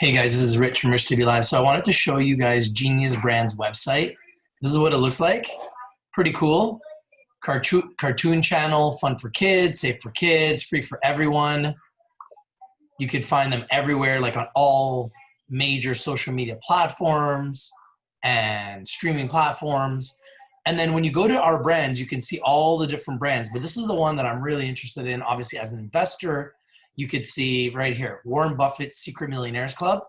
Hey guys, this is Rich from Rich TV Live. So I wanted to show you guys Genius Brand's website. This is what it looks like. Pretty cool. Cartoon, cartoon channel, fun for kids, safe for kids, free for everyone. You could find them everywhere, like on all major social media platforms and streaming platforms. And then when you go to our brands, you can see all the different brands, but this is the one that I'm really interested in. Obviously, as an investor, you could see right here, Warren Buffett's Secret Millionaires Club.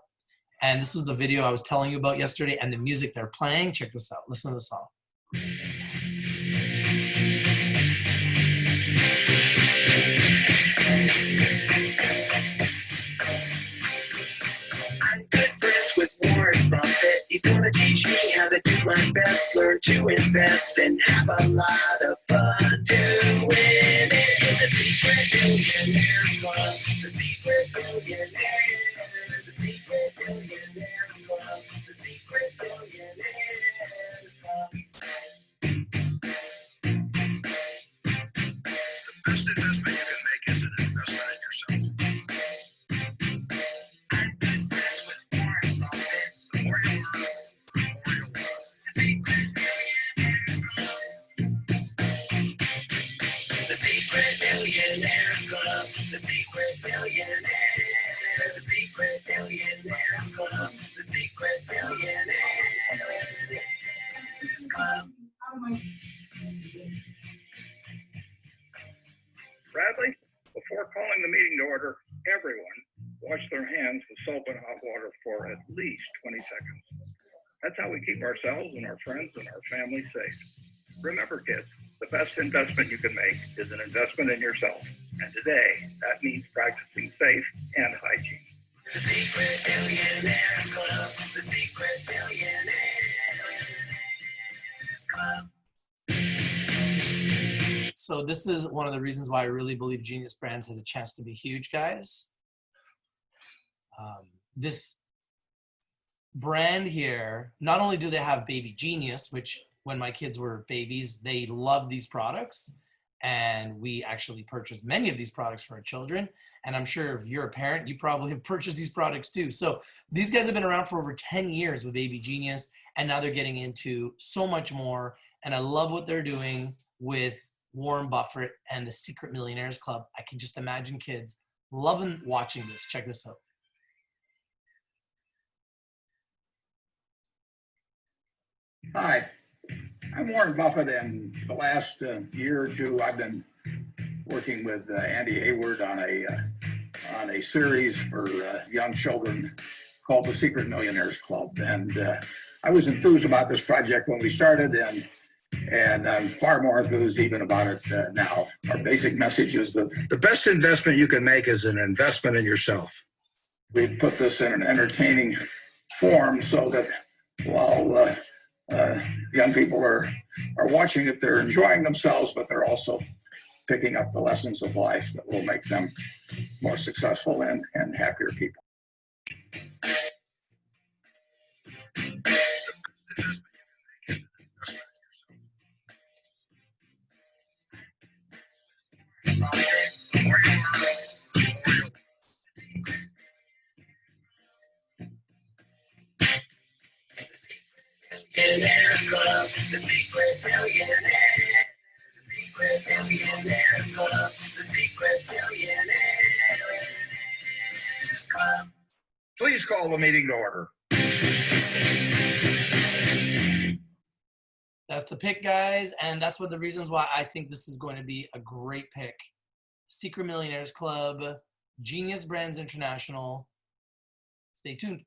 And this is the video I was telling you about yesterday and the music they're playing. Check this out. Listen to the song. He's gonna teach me how to do my best, learn to invest, and have a lot of fun millionaires club. The secret millionaires, millionaires club. The secret millionaires. The secret millionaires club. The secret millionaires club. Bradley, before calling the meeting to order, everyone wash their hands with soap and hot water for at least 20 seconds. That's how we keep ourselves and our friends and our family safe. Remember, kids, the best investment you can make is an investment in yourself. And today, that means practicing safe and hygiene. The secret millionaires club. The secret millionaires club. So this is one of the reasons why I really believe Genius Brands has a chance to be huge, guys. Um, this brand here, not only do they have Baby Genius, which when my kids were babies, they loved these products. And we actually purchased many of these products for our children. And I'm sure if you're a parent, you probably have purchased these products too. So these guys have been around for over 10 years with Baby Genius, and now they're getting into so much more. And I love what they're doing with Warren Buffett and the Secret Millionaires Club. I can just imagine kids loving watching this. Check this out. Hi, I'm Warren Buffett, and the last uh, year or two, I've been working with uh, Andy Heyward on a uh, on a series for uh, young children called the Secret Millionaires Club. And uh, I was enthused about this project when we started, and and I'm far more enthused even about it uh, now. Our basic message is that The best investment you can make is an investment in yourself. we put this in an entertaining form so that while uh, young people are are watching it, they're enjoying themselves, but they're also picking up the lessons of life that will make them more successful and, and happier people. Please call the meeting to order. That's the pick, guys, and that's one of the reasons why I think this is going to be a great pick. Secret Millionaires Club, Genius Brands International. Stay tuned.